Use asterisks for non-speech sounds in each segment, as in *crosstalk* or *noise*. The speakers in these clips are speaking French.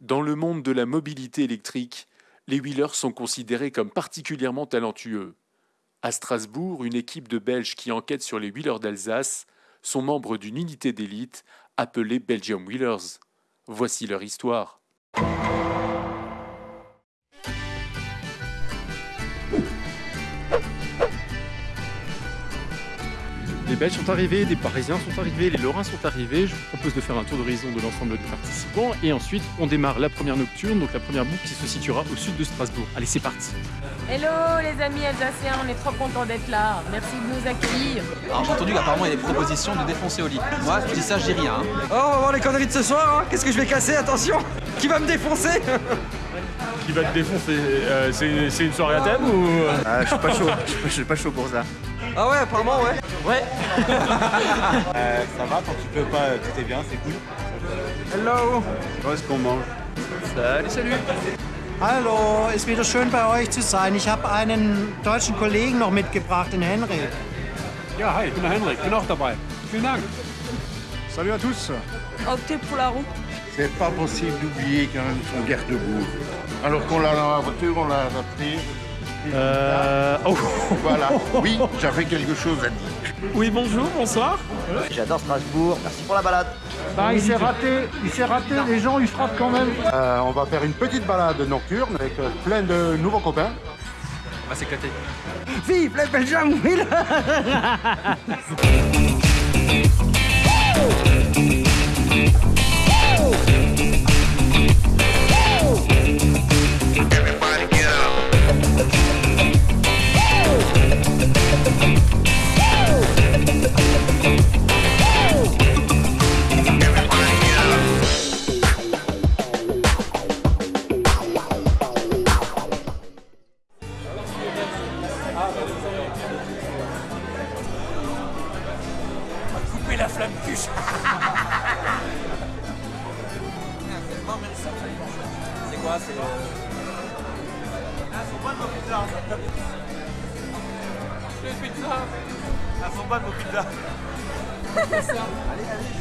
Dans le monde de la mobilité électrique, les wheelers sont considérés comme particulièrement talentueux. À Strasbourg, une équipe de Belges qui enquête sur les wheelers d'Alsace sont membres d'une unité d'élite appelée Belgium Wheelers. Voici leur histoire. Les Belges sont arrivés, des Parisiens sont arrivés, les Lorrains sont arrivés. Je vous propose de faire un tour d'horizon de l'ensemble des participants et ensuite on démarre la première nocturne, donc la première boucle qui se situera au sud de Strasbourg. Allez, c'est parti Hello les amis alsaciens, on est trop contents d'être là. Merci de nous accueillir. Alors j'ai entendu qu'apparemment il y a des propositions de défoncer au lit. Moi je dis ça, je dis rien. hein. Oh, on va voir les conneries de ce soir, hein. Qu'est-ce que je vais casser Attention Qui va me défoncer? Qui va te défoncer? Euh, C'est une soirée à thème ou? Ah, je suis pas chaud, je suis pas chaud pour ça. Ah ouais, apparemment, ouais. Ouais. *laughs* ça va, quand tu peux pas, tout est bien, c'est cool. Hello. Qu'est-ce qu'on mange? Salut, salut Hallo, ist wieder schön bei euch zu sein. Ich habe einen deutschen Kollegen noch mitgebracht, den Henrik. Ja, hi, ich bin der Henrik, ich bin auch dabei. Vielen Dank. Salut à tous Optez pour la route. C'est pas possible d'oublier quand même son garde-boue. Alors qu'on l'a dans la voiture, on l'a adapté. Euh... Oh. *laughs* Voilà. Oui, j'avais quelque chose à dire. Oui, bonjour, bonsoir. J'adore Strasbourg, merci pour la balade. Bah, il s'est raté, il s'est raté, les gens ils frappent quand même. Euh, on va faire une petite balade nocturne avec euh, plein de nouveaux copains. On va s'éclater. Vive les Belgium Wheel *laughs*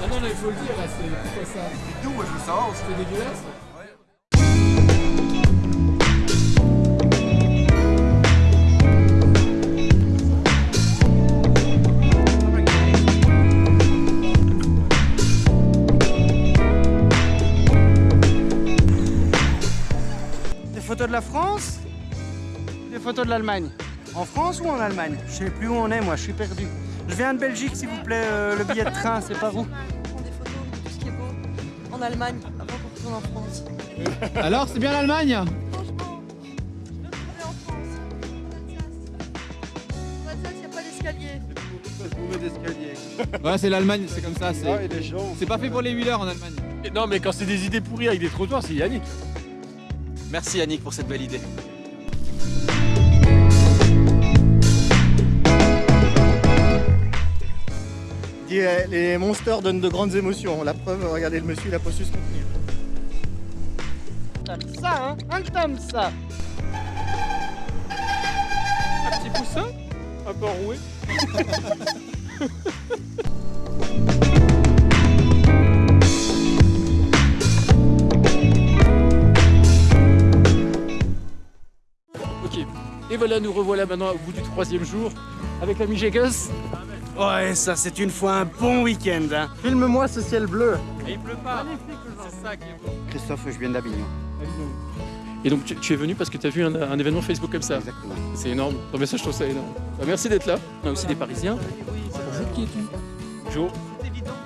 Ah non, il faut le dire, là, c'est pourquoi ça C'est tout, moi je veux savoir, c'était dégueulasse. Des photos de la France Des photos de l'Allemagne. En France ou en Allemagne? Je sais plus où on est, moi, je suis perdu. Je viens de Belgique, s'il vous plaît. euh, le billet de train, c'est par où prend des photos de tout ce qui est beau en Allemagne avant qu'on retourne en France. Alors, c'est bien l'Allemagne Franchement, je veux retourner en France. En Alsace. En Alsace, il n'y a pas d'escalier. Ouais, c'est l'Allemagne, c'est comme ça. C'est pas fait pour les wheelers en Allemagne. Non, mais quand c'est des idées pourries avec des trottoirs, c'est Yannick. Merci Yannick pour cette belle idée. Les monsters donnent de grandes émotions. La preuve, regardez le monsieur, il a pas su se contenir. Ça, hein Un t'aimes ça Un petit poussin Un peu enroué *laughs* Ok, et voilà, nous revoilà maintenant au bout du troisième jour avec l'ami Jegus. Ouais, ça c'est une fois un bon week-end. Hein. Filme-moi ce ciel bleu. Et il pleut pas C'est ça qui est beau Christophe, je viens d'Avignon. Et donc tu, tu es venu parce que tu as vu un, un événement Facebook comme ça Exactement. C'est énorme. Non mais ça je trouve ça énorme. Bah, merci d'être là. On a aussi des Parisiens. Bonjour, qui es-tu? Jo.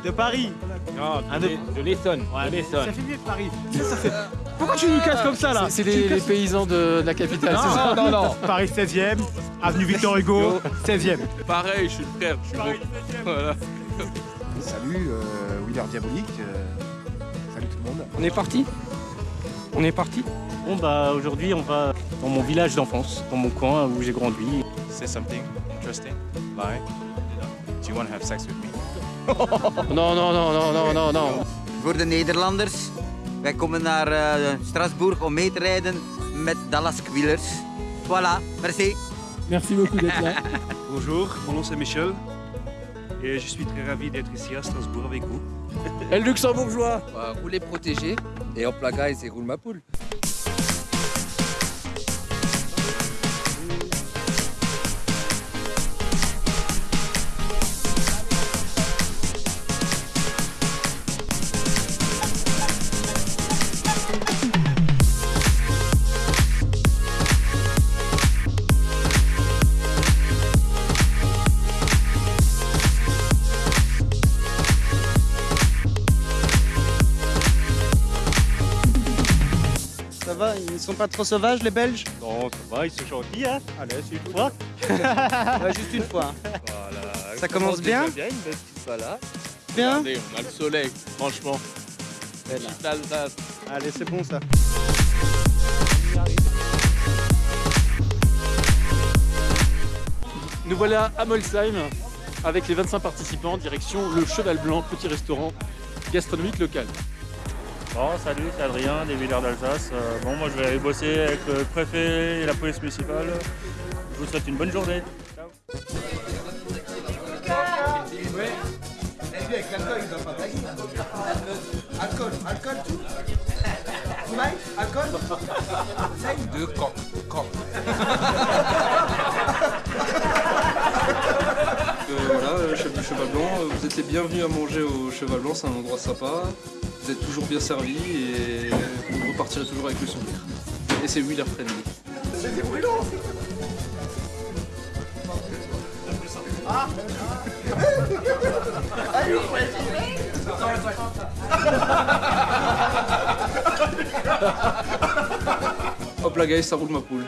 De Paris. Non, de, l'Essonne. de l'Essonne. Ça fait mieux que Paris. Pourquoi tu nous casses comme ça là C'est les, les paysans de, de la capitale, c'est ça non, non. *laughs* Paris 16e, avenue Victor Hugo, 16e. Pareil, je suis frère, je suis beau. Voilà. Salut, euh, Wheeler Diabolique. euh, salut tout le monde. On est parti? On est parti? Bon bah aujourd'hui on va dans mon village d'enfance, dans mon coin où j'ai grandi. say something interesting, like, do you want to have sex with me? *laughs* Non, non, non, non, non, non, non. Voor de Nederlanders, wij komen naar eh, Strasbourg om mee te rijden met Dallas Quillers. Voilà, merci. Merci beaucoup d'être là. *laughs* Bonjour, mon nom c'est Michel et je suis très ravi d'être ici à Strasbourg avec vous. El luxembourgeois Rouler protégé, Et hop la guys, et roule ma poule. Sont pas trop sauvages les Belges? Non, ça va, ils sont gentils, hein. Allez, c'est une fois. *laughs* Ouais, Juste une fois. hein. Voilà. Ça commence bien? bien, une belle petite balade. Bien? Regardez, on a le soleil, franchement. Petite Alsace. Allez, c'est bon ça. Nous voilà à Molsheim avec les 25 participants, direction le Cheval Blanc, petit restaurant gastronomique local. Bon, salut, c'est Adrien des Villers d'Alsace. Euh, bon, moi je vais aller bosser avec le préfet et la police municipale. Je vous souhaite une bonne journée. Ciao. Alcool, alcool, tout. Alcool Deux coques, coques. Voilà, euh, chef du Cheval Blanc, euh, vous êtes les bienvenus à manger au Cheval Blanc, c'est un endroit sympa. Vous êtes toujours bien servis et vous repartirez toujours avec le sourire. Et c'est wheeler friendly. C'était brûlant Ah Hop là guys, ça roule ma poule.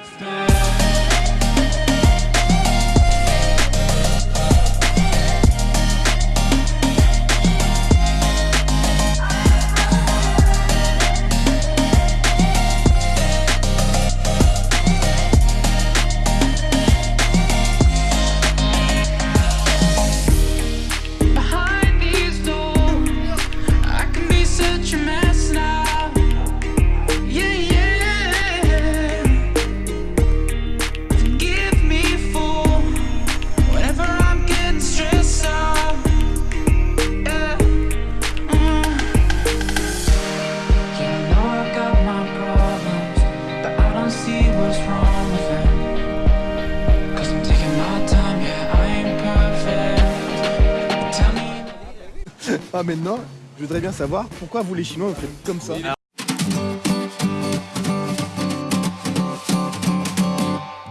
Ah maintenant, je voudrais bien savoir pourquoi vous les Chinois vous faites comme ça.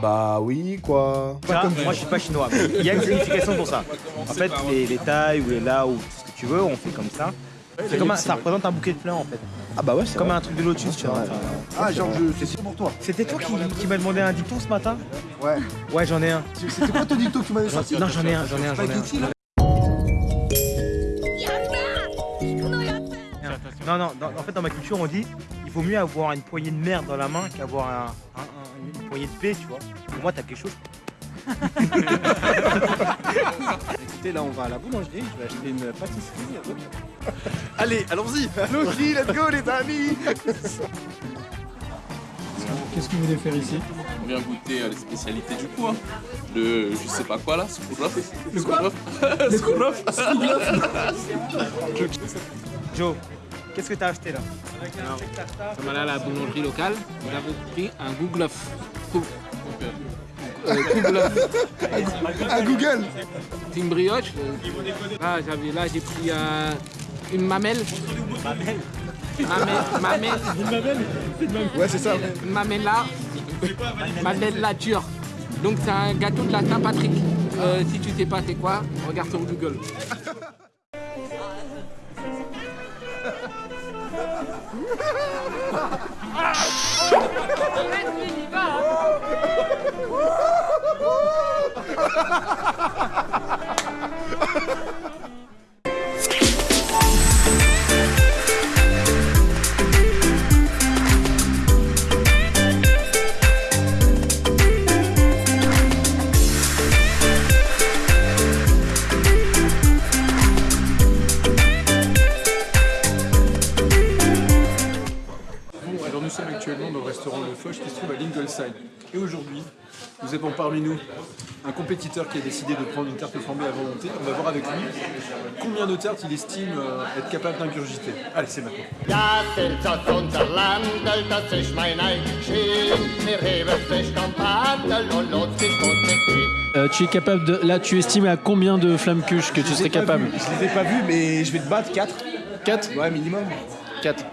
Bah oui, quoi. Pas comme moi je suis pas chinois, mais il y a une signification pour ça. En fait, les, les tailles ou les là ou ce que tu veux, on fait comme ça. C'est comme un- ça représente un bouquet de fleurs en fait. Ah bah ouais, c'est Comme vrai. un truc de lotus, tu vois. Ah genre je... c'est pour toi. C'était toi qui, qui m'as demandé un dicton ce matin? Ouais. Ouais, j'en ai un. C'était quoi ton dicton que tu m'avais sorti Non, j'en ai un, j'en ai un, j'en ai Spaghetti, là? Non, non, dans- en fait, dans ma culture, on dit il vaut mieux avoir une poignée de merde dans la main qu'avoir un, un- un- une poignée de paix, tu vois. Pour moi, t'as quelque chose. *laughs* Écoutez, là on va à la boulangerie, je vais acheter une pâtisserie. *laughs* Allez, allons-y Allons-y, let's go les amis Qu'est-ce que vous voulez faire ici? On vient goûter à les spécialités du coin. Le, je sais pas quoi là, Skourov. Le quoi? Skourov. *laughs* Joe, qu'est-ce que t'as acheté là Alors, sommes allés à la boulangerie locale. Nous avons pris un. Cou- euh, gouglof. Un Google C'est une brioche. Là, j'avais, là j'ai pris euh, une mamelle. Mamelle Mamelle. Une mamelle Ouais, c'est ça. Une mamella. Mamelle la dure. Donc c'est un gâteau de la Saint-Patrick. Euh, si tu sais pas c'est quoi, regarde sur Google. Lass mich nicht wahr! Et aujourd'hui, nous avons parmi nous un compétiteur qui a décidé de prendre une tarte flambée à volonté. On va voir avec lui combien de tartes il estime euh, être capable d'ingurgiter. Allez, c'est maintenant. Euh, tu es capable de. Là, tu estimes à combien de flammes cuches que tu serais capable Je les ai pas vus, mais je vais te battre 4. 4 Ouais, minimum. 4.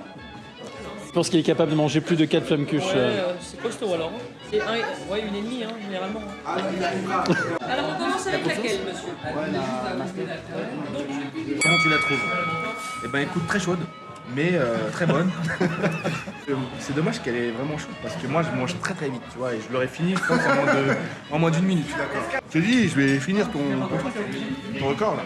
Je pense qu'il est capable de manger plus de 4 flammes cuches. euh. c'est costaud alors. C'est un, ouais, une et demie, hein, généralement. Alors on commence avec laquelle, monsieur Comment tu la trouves? Eh ben écoute, très chaude, mais euh, très bonne. Euh, *laughs* C'est dommage qu'elle est vraiment chaude parce que moi je mange très très vite, tu vois, et je l'aurais fini, je pense, en moins de- en moins d'une minute. Je te dis, je vais finir ton, ton truc, ton record là.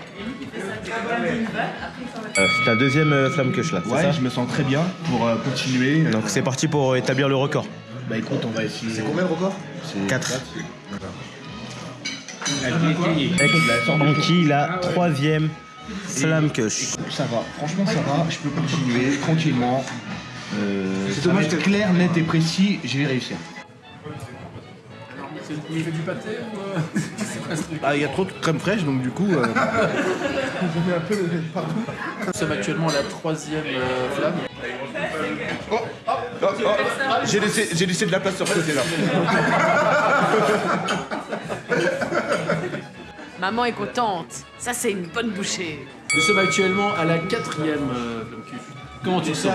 Euh, c'est ta deuxième euh, flamme queuche là, c'est Ouais, ça je me sens très bien pour euh, continuer. Donc c'est parti pour établir le record. Bah écoute, on va essayer. C'est combien le record 4. Anki, la troisième flamme queuche. Ça va, franchement ça va, je peux continuer tranquillement. Euh, C'est dommage être que- clair, net et précis, je vais réussir. Il fait du pâté ou. euh, *laughs* c'est quoi ce truc Ah, il y a trop de crème fraîche, donc du coup, euh, je mets un peu le partout. Nous sommes actuellement à la troisième euh, flamme. Oh, oh, oh. J'ai laissé, j'ai laissé de la place sur ce côté là. *laughs* Maman est contente. Ça, c'est une bonne bouchée. Nous sommes actuellement à la quatrième euh, flamme. Comment tu sens?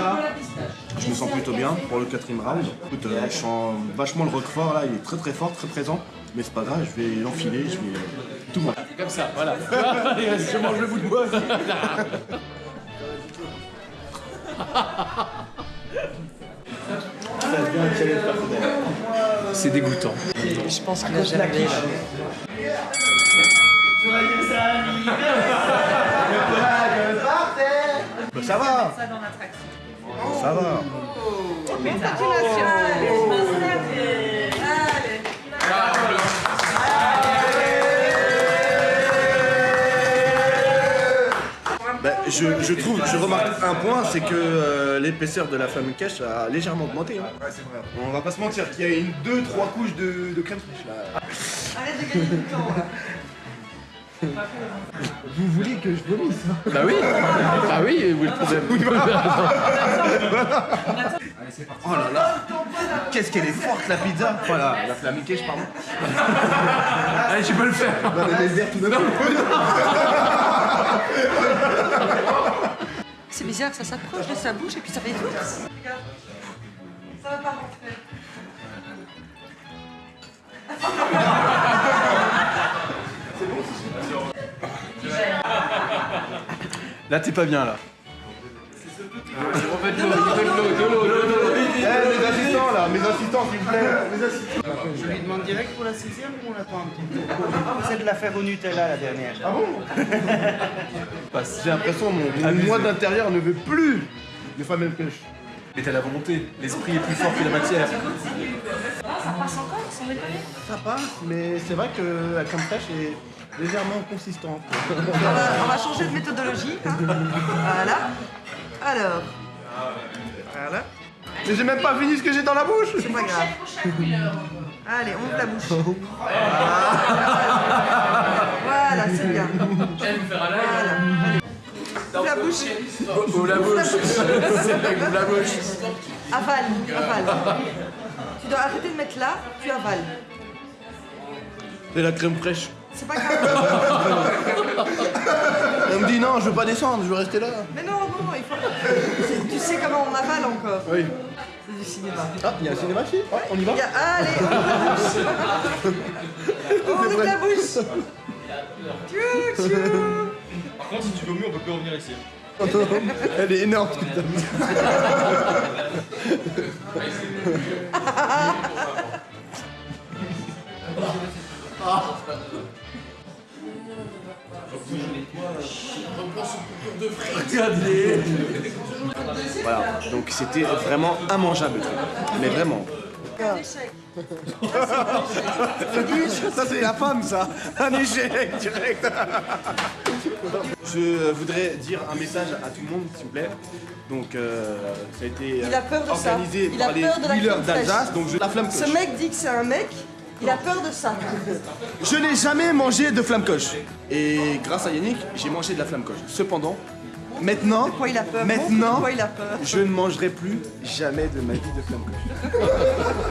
Je me sens plutôt bien pour le quatrième round. Écoute, euh, je sens vachement le roquefort là, il est très très fort, très présent. Mais c'est pas grave, je vais l'enfiler, je vais euh, tout manger. Comme ça, voilà. *laughs* Je mange le bout de bois. *laughs* C'est dégoûtant. Je pense qu'il a germé là. Bah, ça va Ça va Bah, je, je trouve, je remarque un point, c'est que euh, l'épaisseur de la flamme cache a légèrement augmenté. Hein. On va pas se mentir, qu'il y a une, deux, trois couches de, de crème fraîche là. Arrête de gagner du temps. *laughs* Vous voulez que je vomisse Bah oui. Bah oui, où est le problème *laughs* Oh là là. Qu'est-ce qu'elle est forte la pizza? Voilà, la flamme cache, pardon. *laughs* Allez, tu peux le faire. Tout coup. C'est bizarre, ça s'approche de sa bouche et puis ça fait. Ça va pas rentrer. Là, t'es pas bien là. Eh, mes assistants là, mes assistants s'il vous plaît. Mes assistants. Je lui demande direct pour la sixième ou on attend un petit peu? C'est de la faire au Nutella la dernière. Ah bon? *laughs* J'ai l'impression que mon, mon moi d'intérieur ne veut plus de femme cache. Mais t'as la volonté, l'esprit est plus fort que la matière. Ça passe encore, sans déconner? Ça passe, mais c'est vrai que la crème fraîche est légèrement consistante. on, va, on va changer de méthodologie. hein. Voilà. Alors, Voilà. Mais j'ai même pas fini ce que j'ai dans la bouche c'est pas grave. Allez, on ouvre la bouche. Voilà, c'est bien. Voilà. Ouvre la bouche. Ouvre la bouche Ouvre la bouche Avale, avale. Tu dois arrêter de mettre là, tu avales. C'est la crème fraîche. C'est pas grave. Elle me dit non, je veux pas descendre, je veux rester là. Mais non, non, non, il faut. Tu sais comment on avale encore. Oui. C'est du cinéma. Ah, il y a un cinéma ici Ouais, on y va Il y a- Allez, *laughs* on ouvre la bouche. On ouvre la bouche. Tchou, tchou. Par contre, si tu veux mieux, on peut plus revenir ici. *laughs* Elle est énorme putain. *laughs* Voilà, donc c'était vraiment immangeable. Mais vraiment. Un échec. Ça, c'est la femme, ça. Un échec direct. Je voudrais dire un message à tout le monde, s'il vous plaît. Donc, euh, ça a été Il a peur de ça. organisé a par les peur de la d'Alsace. Donc, je la flamme Ce mec dit que c'est un mec, il a peur de ça. Je n'ai jamais mangé de flamme coche. Et grâce à Yannick, j'ai mangé de la flamme coche. Cependant, maintenant, De quoi il a peur? maintenant, Montre de quoi il a peur? je ne mangerai plus jamais de ma vie de flamme coche.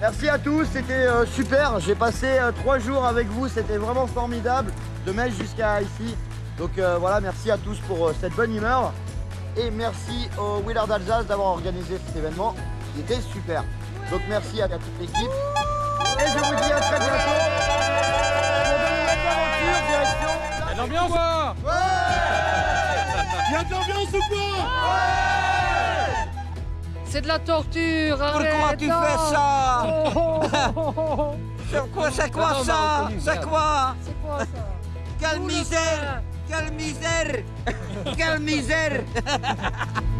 Merci à tous, c'était euh, super. J'ai passé euh, trois jours avec vous, c'était vraiment formidable, de Metz jusqu'à ici. Donc euh, voilà, merci à tous pour euh, cette bonne humeur. Et merci au Wheeler d'Alsace d'avoir organisé cet événement. Il était super. Donc merci à, à toute l'équipe. Et je vous dis à très bientôt. Pour de nouvelles aventures, direction. L'ambiance quoi Il y a de l'ambiance ou quoi C'est de la torture, Pourquoi arrête, tu non. fais ça. *laughs* C'est quoi, c'est quoi ça C'est quoi C'est quoi ça Quelle Tout le misère Quelle misère Quelle *laughs* misère